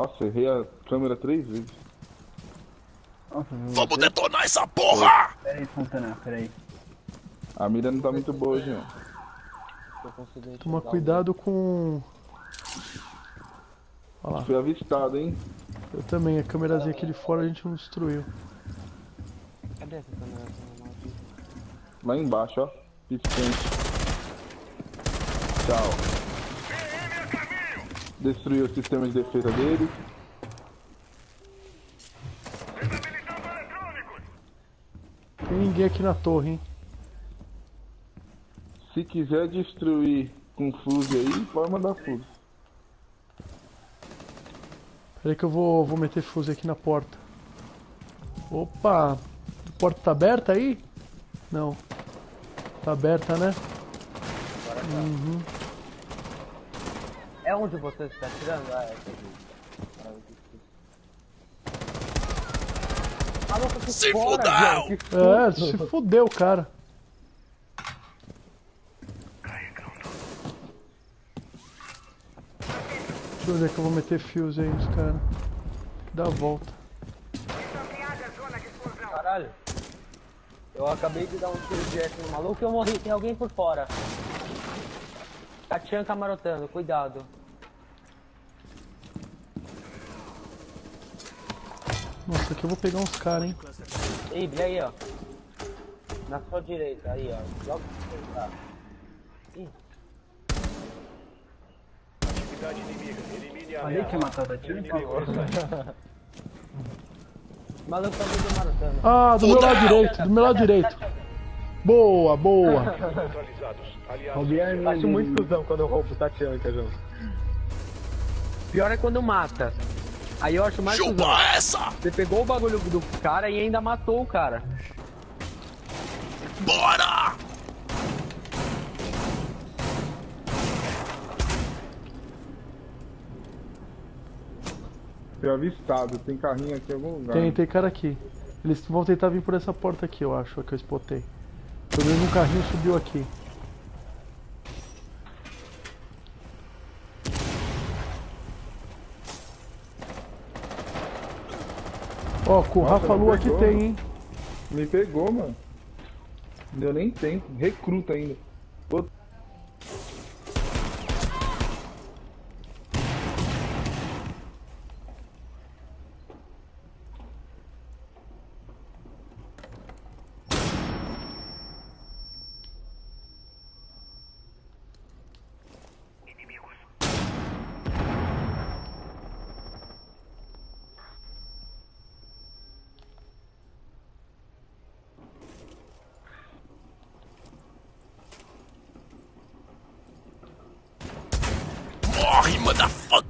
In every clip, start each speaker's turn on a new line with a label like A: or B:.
A: Nossa, errei a câmera três vezes.
B: Nossa,
C: Vamos
B: você?
C: detonar essa porra!
B: Pera aí, Fontana, pera aí.
A: A mira não tá muito boa hoje, não.
D: Toma cuidado com... Olha lá.
A: Fui avistado, hein?
D: Eu também, a câmerazinha aqui de fora a gente não destruiu.
E: Cadê essa câmera?
A: Lá embaixo, ó. Piscante. Tchau. Destruiu o sistema de defesa dele.
D: Tem ninguém aqui na torre, hein?
A: Se quiser destruir com fuse aí, pode mandar fuse.
D: Peraí que eu vou, vou meter fuse aqui na porta. Opa! A porta tá aberta aí? Não. Tá aberta, né? Uhum.
E: É onde você está tirando? Ah, é aqui. Maluco, que
C: Se
E: fora,
C: fudeu!
E: velho, que
D: É, se fudeu, cara. Deixa eu ver que eu vou meter fuse aí nos caras. Dar a volta.
E: Caralho. Eu acabei de dar um tiro de F no maluco e eu morri. Tem alguém por fora. Tatian camarotando, cuidado.
D: Nossa, aqui eu vou pegar uns caras, hein?
E: Ei, brilha aí, ó. Na sua direita, aí, ó. Logo que você tá. Ih,
B: Falei que ia matar o Tatiana?
E: o maluco tá me camarotando.
D: Ah, do meu lado direito, do meu lado direito. Boa, boa.
F: Acho muito cuzão quando eu roubo Tatianka, João.
E: Pior é quando mata. Aí eu acho mais cuzão.
C: Chupa essa!
E: Você pegou o bagulho do cara e ainda matou o cara.
C: Bora!
A: Fui avistado. Tem carrinho aqui em algum lugar.
D: Tem, tem cara aqui. Eles vão tentar vir por essa porta aqui, eu acho, que eu spotei. Pelo menos um carrinho subiu aqui. Ó, com o Rafa Lu aqui tem, hein?
A: Me pegou, mano. Não deu nem tempo. Recruta ainda. Pô,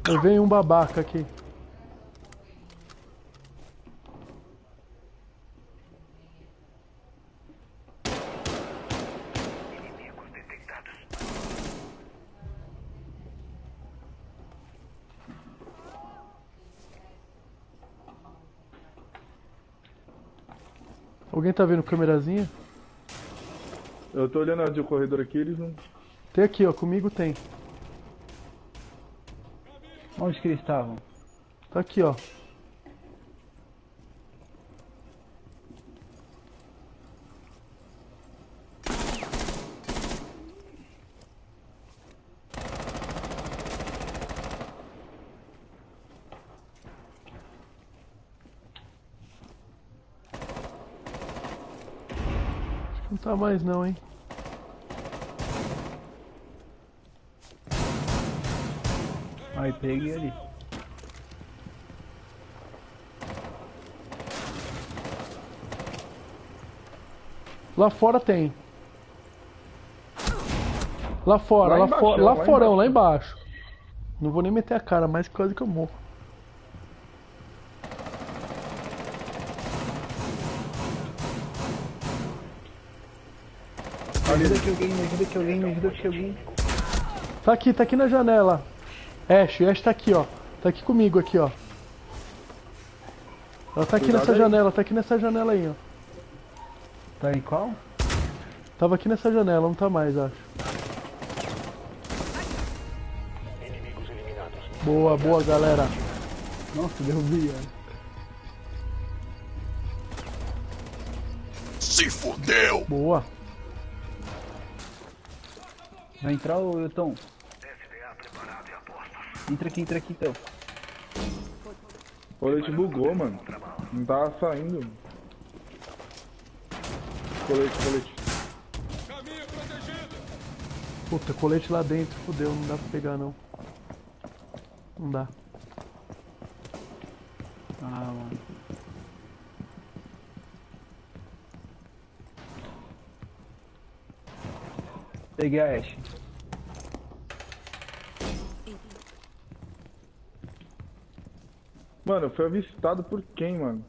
D: Aí vem um babaca aqui. Alguém tá vendo câmerazinha?
A: eu tô olhando de corredor aqui, eles não.
D: Tem aqui, ó, comigo tem.
B: Onde que eles estavam?
D: Tá aqui, ó. Não tá mais não, hein?
B: Aí, peguei ali.
D: Lá fora tem. Lá fora,
A: Lá
D: lá,
A: embaixo,
D: fora, lá,
A: lá
D: forão,
A: embaixo.
D: lá embaixo. Não vou nem meter a cara, mas quase que eu morro.
B: Me ajuda que alguém, me ajuda que alguém, me ajuda que alguém.
D: Tá aqui, tá aqui na janela. Ash, Ash tá aqui, ó. Tá aqui comigo, aqui, ó. Ela tá aqui
A: Cuidado
D: nessa
A: aí.
D: janela, tá aqui nessa janela aí, ó.
B: Tá em qual?
D: Tava aqui nessa janela, não tá mais, acho. Boa, boa, galera.
B: Nossa, derrubei, ó.
C: Se fudeu!
D: Boa.
B: Vai entrar o Tom? Entra aqui, entra aqui então.
A: O colete bugou, mano. Não tava saindo. Colete, colete.
D: Puta, colete lá dentro, fudeu, não dá pra pegar não. Não dá.
B: Ah, mano. Peguei a Ashe.
A: Mano, foi avistado por quem, mano?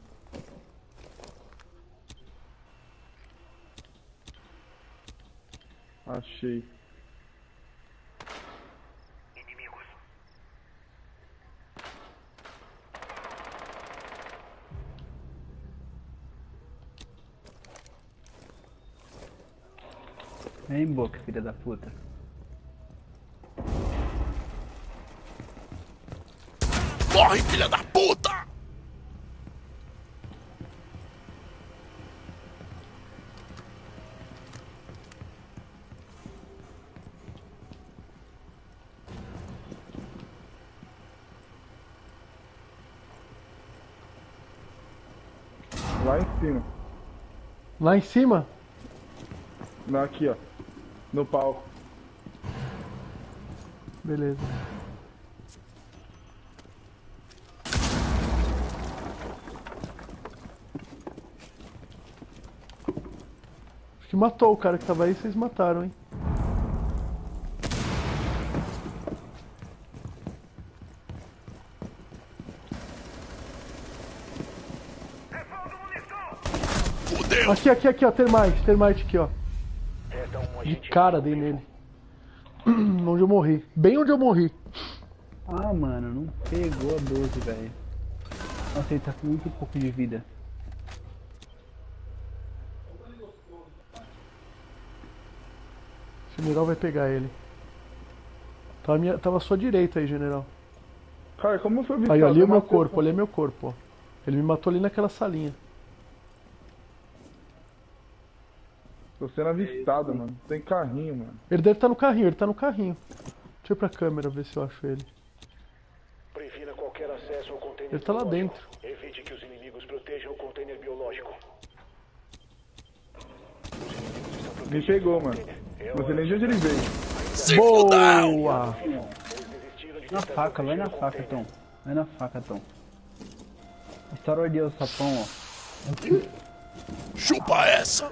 A: Achei.
B: Vem em boca, filha da puta.
C: Morre, filha da puta!
A: Lá em cima.
D: Lá em cima?
A: Não, aqui, ó. No palco.
D: Beleza. Que matou o cara que tava aí, vocês mataram, hein? Aqui, aqui, aqui, ó, termite, termite aqui, ó. De cara dei nele. onde eu morri. Bem onde eu morri.
B: Ah, mano, não pegou a 12, velho. Nossa, ele tá com muito pouco de vida.
D: General vai pegar ele. Tava, minha, tava à sua direita aí, general.
A: Cara, como foi?
D: Aí, ó, ali é meu corpo, ali é meu corpo, ó. Ele me matou ali naquela salinha.
A: Tô sendo avistado, mano. Tem carrinho, mano.
D: Ele deve estar no carrinho, ele tá no carrinho. Deixa eu ir pra câmera ver se eu acho ele.
G: Previna qualquer acesso ao container
D: Ele tá lá dentro.
G: Evite que os inimigos protejam o container biológico.
A: Me pegou, mano. Não sei nem de onde ele veio.
C: Se!
D: Boa!
B: Na faca, vai na faca, Tom. Vai na faca, Tom. Estoura ali o sapão, ó.
C: Chupa essa!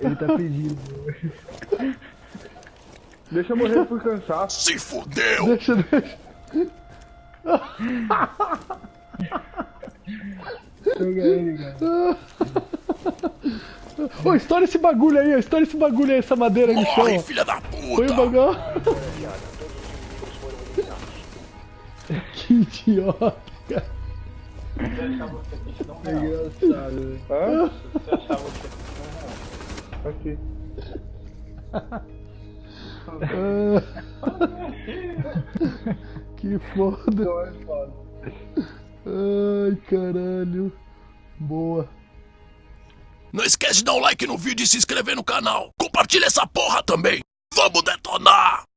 B: Ele tá pedindo.
A: Deixa eu morrer por cansaço.
C: Se fudeu!
D: Deixa, deixa.
B: Pega ele, cara.
D: Ô, estoura esse bagulho aí. Estoura esse bagulho aí, essa madeira no chão,
C: Morre,
D: ó.
C: filha da
D: Põe o
C: puta!
D: bagulho. que idiota, cara.
B: É engraçado, velho.
A: Hã? Aqui.
D: que foda. Ai, caralho. Boa.
C: Não esquece de dar o like no vídeo e se inscrever no canal. Compartilha essa porra também. Vamos detonar!